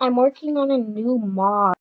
I'm working on a new mod.